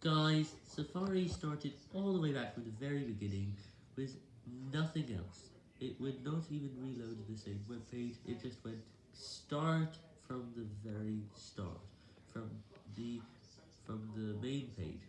Guys, Safari started all the way back from the very beginning with nothing else. It would not even reload the same web page, it just went start from the very start, from the from the main page,